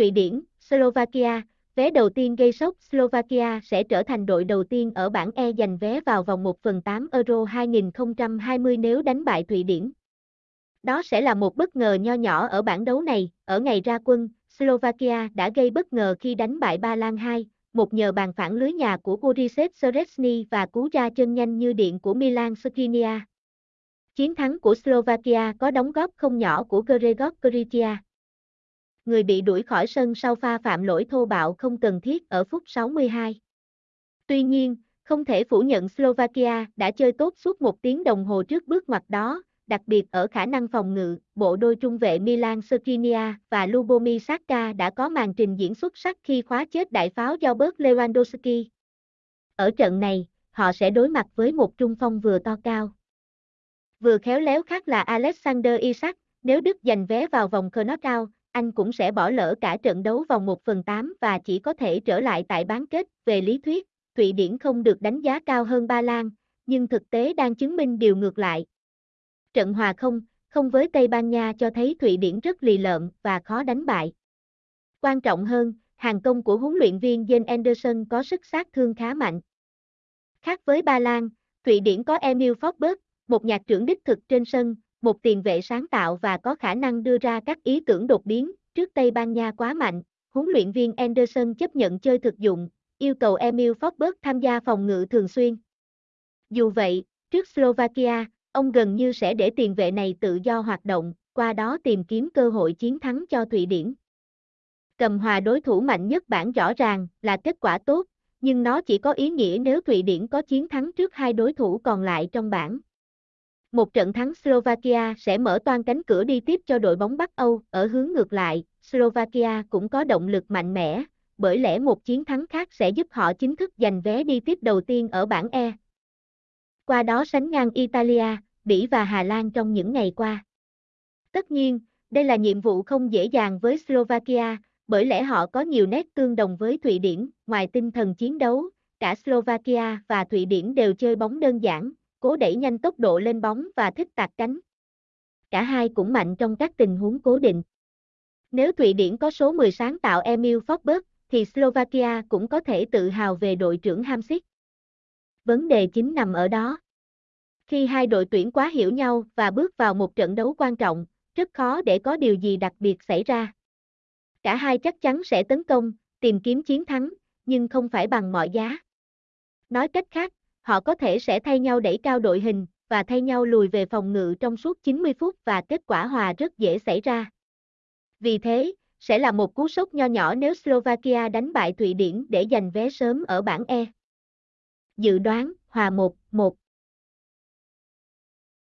Thụy Điển, Slovakia, vé đầu tiên gây sốc Slovakia sẽ trở thành đội đầu tiên ở bảng E giành vé vào vòng 1 phần 8 Euro 2020 nếu đánh bại Thụy Điển. Đó sẽ là một bất ngờ nho nhỏ ở bảng đấu này, ở ngày ra quân, Slovakia đã gây bất ngờ khi đánh bại Ba Lan 2, một nhờ bàn phản lưới nhà của Borisov Szczesny và cú ra chân nhanh như điện của Milan Skriniar. Chiến thắng của Slovakia có đóng góp không nhỏ của Gregor Krytia. Người bị đuổi khỏi sân sau pha phạm lỗi thô bạo không cần thiết ở phút 62. Tuy nhiên, không thể phủ nhận Slovakia đã chơi tốt suốt một tiếng đồng hồ trước bước ngoặt đó, đặc biệt ở khả năng phòng ngự, bộ đôi trung vệ Milan Skriniar và Lubomir Saka đã có màn trình diễn xuất sắc khi khóa chết đại pháo do bớt Lewandowski. Ở trận này, họ sẽ đối mặt với một trung phong vừa to cao. Vừa khéo léo khác là Alexander Isak, nếu Đức giành vé vào vòng knockout, anh cũng sẽ bỏ lỡ cả trận đấu vòng 1 phần 8 và chỉ có thể trở lại tại bán kết. Về lý thuyết, Thụy Điển không được đánh giá cao hơn Ba Lan, nhưng thực tế đang chứng minh điều ngược lại. Trận hòa không, không với Tây Ban Nha cho thấy Thụy Điển rất lì lợm và khó đánh bại. Quan trọng hơn, hàng công của huấn luyện viên Jens Anderson có sức sát thương khá mạnh. Khác với Ba Lan, Thụy Điển có Emil Forsberg, một nhạc trưởng đích thực trên sân, một tiền vệ sáng tạo và có khả năng đưa ra các ý tưởng đột biến, trước Tây Ban Nha quá mạnh, huấn luyện viên Anderson chấp nhận chơi thực dụng, yêu cầu Emil Forsberg tham gia phòng ngự thường xuyên. Dù vậy, trước Slovakia, ông gần như sẽ để tiền vệ này tự do hoạt động, qua đó tìm kiếm cơ hội chiến thắng cho Thụy Điển. Cầm hòa đối thủ mạnh nhất bảng rõ ràng là kết quả tốt, nhưng nó chỉ có ý nghĩa nếu Thụy Điển có chiến thắng trước hai đối thủ còn lại trong bảng. Một trận thắng Slovakia sẽ mở toan cánh cửa đi tiếp cho đội bóng Bắc Âu, ở hướng ngược lại, Slovakia cũng có động lực mạnh mẽ, bởi lẽ một chiến thắng khác sẽ giúp họ chính thức giành vé đi tiếp đầu tiên ở bảng E. Qua đó sánh ngang Italia, Bỉ và Hà Lan trong những ngày qua. Tất nhiên, đây là nhiệm vụ không dễ dàng với Slovakia, bởi lẽ họ có nhiều nét tương đồng với Thụy Điển, ngoài tinh thần chiến đấu, cả Slovakia và Thụy Điển đều chơi bóng đơn giản, cố đẩy nhanh tốc độ lên bóng và thích tạt cánh. Cả hai cũng mạnh trong các tình huống cố định. Nếu Thụy Điển có số 10 sáng tạo Emil Forsberg, thì Slovakia cũng có thể tự hào về đội trưởng Hamsik. Vấn đề chính nằm ở đó. Khi hai đội tuyển quá hiểu nhau và bước vào một trận đấu quan trọng, rất khó để có điều gì đặc biệt xảy ra. Cả hai chắc chắn sẽ tấn công, tìm kiếm chiến thắng, nhưng không phải bằng mọi giá. Nói cách khác, họ có thể sẽ thay nhau đẩy cao đội hình và thay nhau lùi về phòng ngự trong suốt 90 phút và kết quả hòa rất dễ xảy ra. Vì thế, sẽ là một cú sốc nho nhỏ nếu Slovakia đánh bại Thụy Điển để giành vé sớm ở bảng E. Dự đoán, hòa 1-1